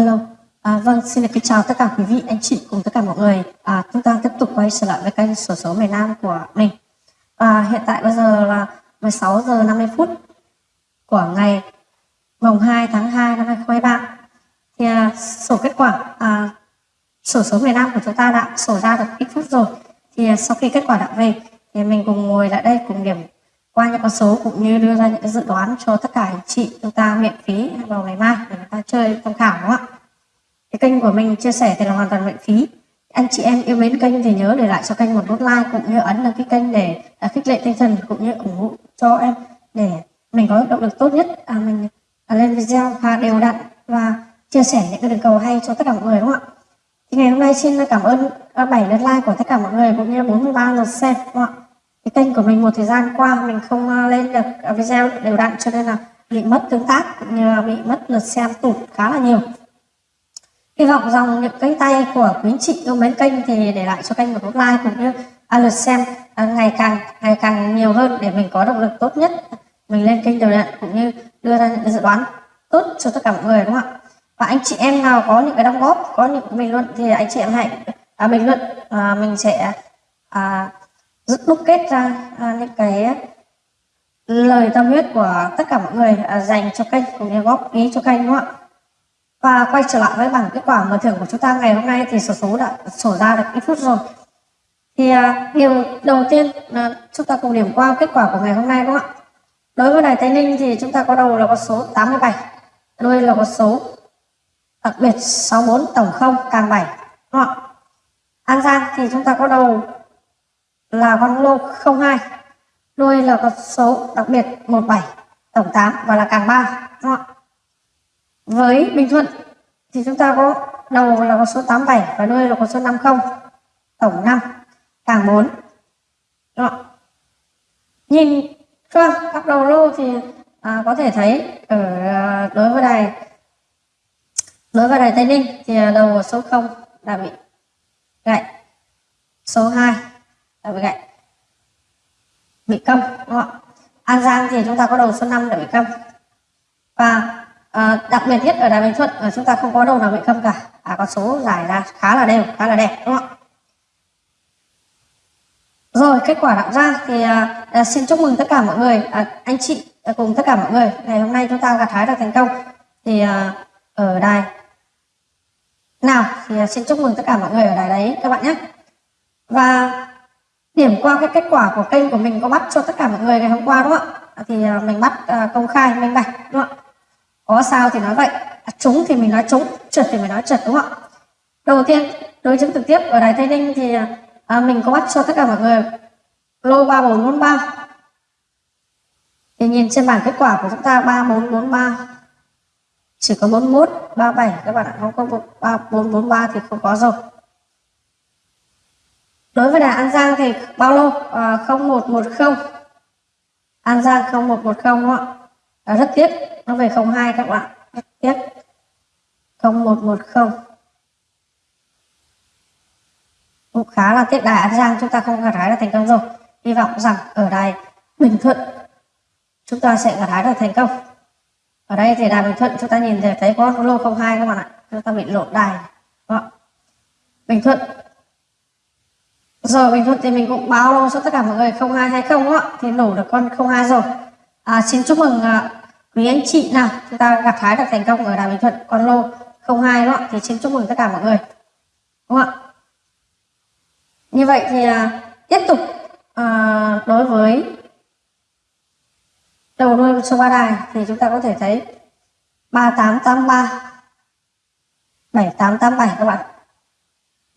Hello, à, vâng xin được kính chào tất cả quý vị, anh chị cùng tất cả mọi người. À, chúng ta tiếp tục quay trở lại với kênh sổ số miền Nam của mình. À, hiện tại bây giờ là 16 giờ 50 phút của ngày mùng 2 tháng 2 năm 2023. Thì à, sổ kết quả à, sổ số miền Nam của chúng ta đã sổ ra được ít phút rồi. Thì à, sau khi kết quả đã về thì mình cùng ngồi lại đây cùng điểm qua những con số cũng như đưa ra những dự đoán cho tất cả anh chị chúng ta miễn phí vào ngày mai để chúng ta chơi tham khảo đúng không ạ? Cái kênh của mình chia sẻ thì là hoàn toàn miễn phí. Anh chị em yêu mến kênh thì nhớ để lại cho kênh một nút like cũng như ấn đăng ký kênh để à, khích lệ tinh thần cũng như ủng hộ cho em để mình có động lực tốt nhất à, mình à, lên video và đều đặn và chia sẻ những cái đường cầu hay cho tất cả mọi người đúng không ạ? Thì ngày hôm nay xin cảm ơn à, 7 lượt like của tất cả mọi người cũng như 43 lượt xem đúng không ạ? Cái kênh của mình một thời gian qua mình không ờ, lên được ờ, video đều đặn cho nên là bị mất tương tác cũng như là bị mất lượt xem tụt khá là nhiều. Hy vọng dòng những cánh tay của quý chị yêu mến kênh thì để lại cho kênh một nút like cũng như à, lượt xem à, ngày càng ngày càng nhiều hơn để mình có động lực tốt nhất. Mình lên kênh đều đặn cũng như đưa ra những dự đoán tốt cho tất cả mọi người đúng không ạ? Và anh chị em nào có những cái đóng góp có những bình luận thì anh chị em hãy à, bình luận à, mình sẽ à, đúc kết ra à, những cái lời tâm huyết của tất cả mọi người à, dành cho kênh cũng như góp ý cho kênh đúng không ạ? Và quay trở lại với bảng kết quả mở thưởng của chúng ta ngày hôm nay thì số số đã sổ ra được ít phút rồi. Thì à, điều đầu tiên là chúng ta cùng điểm qua kết quả của ngày hôm nay đúng không ạ? Đối với đài tây ninh thì chúng ta có đầu là có số 87 đuôi là có số đặc biệt 64 tổng không càng 7 đúng không ạ? An giang thì chúng ta có đầu là con lô 02 đuôi là con số đặc biệt 17 tổng 8 và là càng 3 đúng không? với Bình Thuận thì chúng ta có đầu là con số 87 và đuôi là con số 50 tổng 5 càng 4 đúng không? nhìn qua các đầu lô thì à, có thể thấy ở à, đối với đài đối với đài Tây Ninh thì à, đầu số 0 đã bị gãy số 2 đã bị cạnh bị câm đúng không? ạ? An Giang thì chúng ta có đầu số 5 đã bị câm. Và à, đặc biệt nhất ở Đài Bình Thuận là chúng ta không có đầu nào bị câm cả. À, có số giải ra khá là đều khá là đẹp đúng không ạ? Rồi kết quả đạo ra thì à, à, xin chúc mừng tất cả mọi người. À, anh chị à, cùng tất cả mọi người. Ngày hôm nay chúng ta gặt hái được thành công. Thì à, ở đài nào thì à, xin chúc mừng tất cả mọi người ở đài đấy các bạn nhé. Và điểm qua cái kết quả của kênh của mình có bắt cho tất cả mọi người ngày hôm qua đúng không ạ? Thì à, mình bắt à, công khai minh bạch đúng không ạ? Có sao thì nói vậy. À, trúng thì mình nói trúng trượt thì mình nói trượt đúng không ạ? Đầu tiên đối chứng trực tiếp ở đài tây ninh thì à, mình có bắt cho tất cả mọi người lô ba bốn bốn ba. Thì nhìn trên bảng kết quả của chúng ta ba bốn bốn ba. Chỉ có bốn mốt ba bảy các bạn ạ không có ba bốn bốn ba thì không có rồi đối với đài An Giang thì bao lô à, 0110 An Giang 0110 đúng không ạ? À, rất tiếc. Nó về 02 các bạn. Rất tiếc. 0110 cũng khá là tiếc. Đài An Giang chúng ta không gặt hái được thành công rồi. Hy vọng rằng ở đài Bình Thuận chúng ta sẽ gặt hái được thành công. Ở đây thì đài Bình Thuận chúng ta nhìn thấy, thấy có lô 02 các bạn ạ. Chúng ta bị lộn đài. Bình Thuận rồi Bình Thuận thì mình cũng báo luôn cho tất cả mọi người 0220 á thì nổ được con 02 rồi. À, xin chúc mừng à, quý anh chị nào chúng ta gặt hái được thành công ở Đà Bình Thuận con lô 02 đó thì xin chúc mừng tất cả mọi người. Đúng không ạ? Như vậy thì à, tiếp tục à, đối với đầu đuôi số ba đài thì chúng ta có thể thấy 3883 7887 các bạn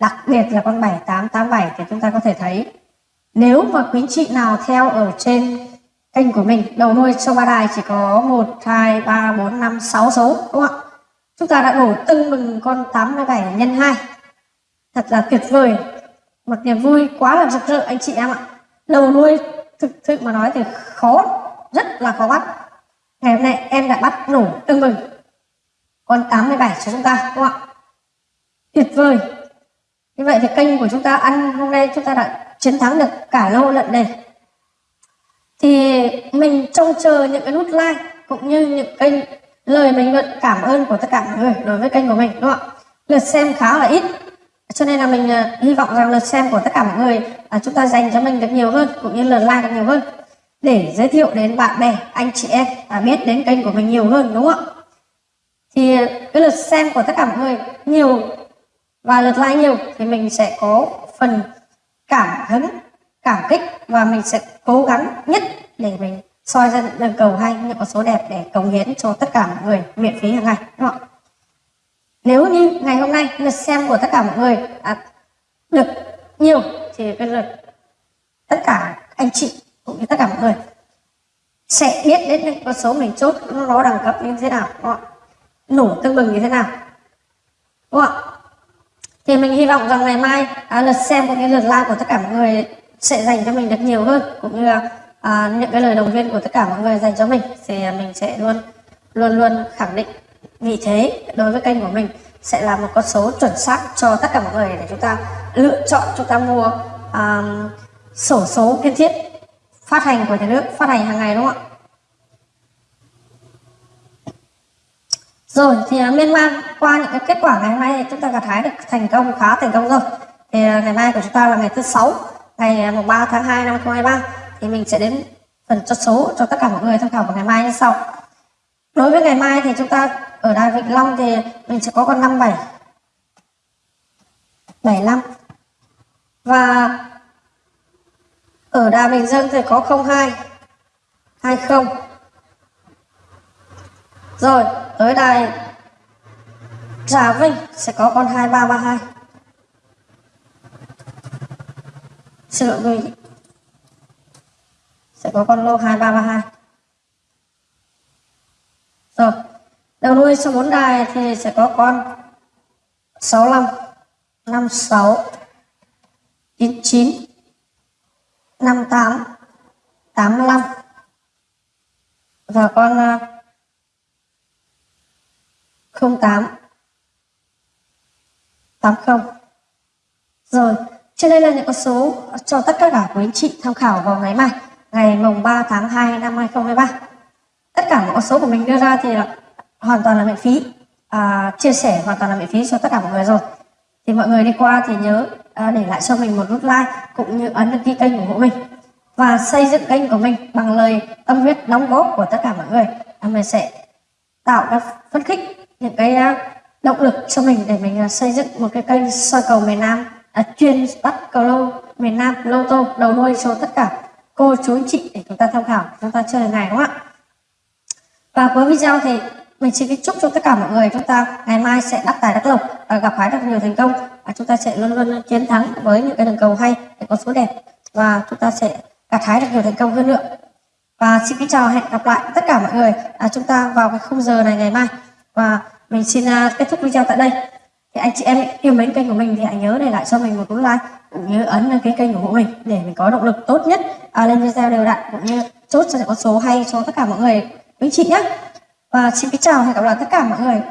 đặc biệt là con 7887 thì chúng ta có thể thấy nếu mà quý chị nào theo ở trên kênh của mình đầu nuôi trong ba đài chỉ có 1, 2, 3, 4, 5, 6 số đúng không ạ? Chúng ta đã đổ tưng mừng con 87 nhân 2 thật là tuyệt vời. Một niềm vui quá là rực rỡ anh chị em ạ. Đầu nuôi thực sự mà nói thì khó rất là khó bắt. Ngày hôm nay em đã bắt nổ tưng mừng con 87 cho chúng ta đúng không ạ? Tuyệt vời như vậy thì kênh của chúng ta ăn hôm nay chúng ta đã chiến thắng được cả lô lận đề thì mình trông chờ những cái nút like cũng như những kênh lời bình luận cảm ơn của tất cả mọi người đối với kênh của mình đúng không ạ? Lượt xem khá là ít cho nên là mình uh, hy vọng rằng lượt xem của tất cả mọi người uh, chúng ta dành cho mình được nhiều hơn cũng như lượt like được nhiều hơn. Để giới thiệu đến bạn bè anh chị em và biết đến kênh của mình nhiều hơn đúng không ạ? Thì ờ, cái lượt xem của tất cả mọi người nhiều và lượt like nhiều thì mình sẽ có phần cảm hứng cảm kích và mình sẽ cố gắng nhất để mình soi ra những đường cầu hay những con số đẹp để cống hiến cho tất cả mọi người miễn phí hàng ngày đúng không nếu như ngày hôm nay lượt xem của tất cả mọi người à, được nhiều thì cái lượt tất cả anh chị cũng như tất cả mọi người sẽ biết đến những con số mình chốt nó đẳng cấp như thế nào đúng không? nổ tương bừng như thế nào đúng không ạ thì mình hy vọng rằng ngày mai à, lượt xem cũng như lượt like của tất cả mọi người sẽ dành cho mình được nhiều hơn cũng như là à, những cái lời động viên của tất cả mọi người dành cho mình thì mình sẽ luôn luôn luôn khẳng định vị thế đối với kênh của mình sẽ là một con số chuẩn xác cho tất cả mọi người để chúng ta lựa chọn chúng ta mua um, sổ số kiên thiết phát hành của nhà nước phát hành hàng ngày đúng không ạ? Rồi, thì à, liên quan man, qua những cái kết quả ngày hôm nay chúng ta gặt hái được thành công, khá thành công rồi. Thì à, ngày mai của chúng ta là ngày thứ sáu, ngày à, mùng 3 tháng 2 năm 2023 thì mình sẽ đến phần chốt số cho tất cả mọi người tham khảo vào ngày mai như sau. Đối với ngày mai thì chúng ta ở đài Vĩnh Long thì mình sẽ có con 57 75 và ở đà Bình Dương thì có 02 20 rồi tới đài Trà Vinh sẽ có con 2332 xin lỗi quý vị sẽ có con lô 2332 rồi, đầu đuôi số 4 đài thì sẽ có con 65 56 99 58 85 và con à, 08 80 rồi trên đây là những con số cho tất cả quý anh chị tham khảo vào ngày mai ngày mùng 3 tháng 2 năm 2023 tất cả những con số của mình đưa ra thì là hoàn toàn là miễn phí. À, chia sẻ hoàn toàn là miễn phí cho tất cả mọi người rồi. Thì mọi người đi qua thì nhớ à, để lại cho mình một nút like cũng như ấn đăng ký kênh ủng hộ mình. Và xây dựng kênh của mình bằng lời tâm huyết đóng góp của tất cả mọi người. À, mình sẽ tạo các phấn khích những cái ờ, động lực cho mình để mình ờ, xây dựng một cái kênh soi cầu miền Nam à, chuyên bắt cầu lô miền Nam lô tô đầu đuôi cho tất cả cô chú anh chị để chúng ta tham khảo chúng ta chơi ngày đúng không ạ? Và cuối video thì mình xin chúc cho tất cả mọi người chúng ta ngày mai sẽ đắc tài đắc lộc và gặp phải được nhiều thành công và chúng ta sẽ luôn luôn chiến thắng với những cái đường cầu hay để có số đẹp và chúng ta sẽ gặt hái được nhiều thành công hơn nữa. Và xin kính chào hẹn gặp lại tất cả mọi người à, chúng ta vào cái khung giờ này ngày mai. Và mình xin à, kết thúc video tại đây. Thì anh chị em yêu mến kênh của mình thì hãy nhớ để lại cho mình một nút like cũng như ấn đăng ký kênh của mình để mình có động lực tốt nhất à, lên video đều đặn cũng như chốt cho những con số hay cho tất cả mọi người. Quý chị nhé và xin kính chào hẹn gặp lại tất cả mọi người.